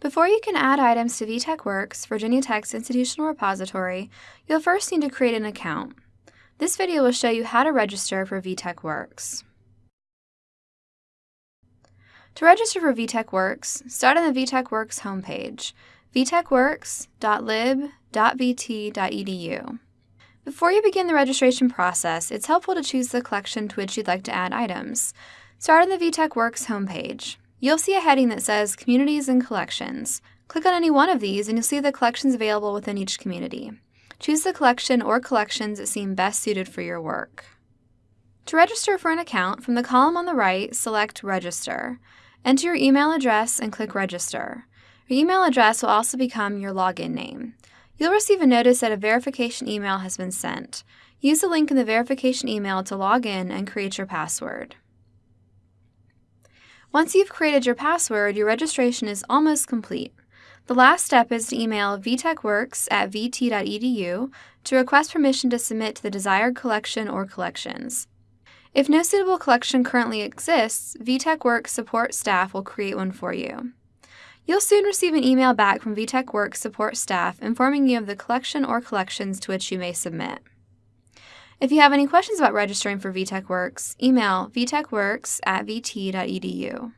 Before you can add items to VTechWorks, Virginia Tech's institutional repository, you'll first need to create an account. This video will show you how to register for VTechWorks. To register for VTechWorks, start on the VTechWorks homepage, vtechworks.lib.vt.edu. Before you begin the registration process, it's helpful to choose the collection to which you'd like to add items. Start on the VTechWorks homepage. You'll see a heading that says Communities and Collections. Click on any one of these and you'll see the collections available within each community. Choose the collection or collections that seem best suited for your work. To register for an account, from the column on the right, select Register. Enter your email address and click Register. Your email address will also become your login name. You'll receive a notice that a verification email has been sent. Use the link in the verification email to log in and create your password. Once you've created your password, your registration is almost complete. The last step is to email vtechworks at vt.edu to request permission to submit to the desired collection or collections. If no suitable collection currently exists, VTechWorks support staff will create one for you. You'll soon receive an email back from VTechWorks support staff informing you of the collection or collections to which you may submit. If you have any questions about registering for VTechWorks, email vtechworks at vt.edu.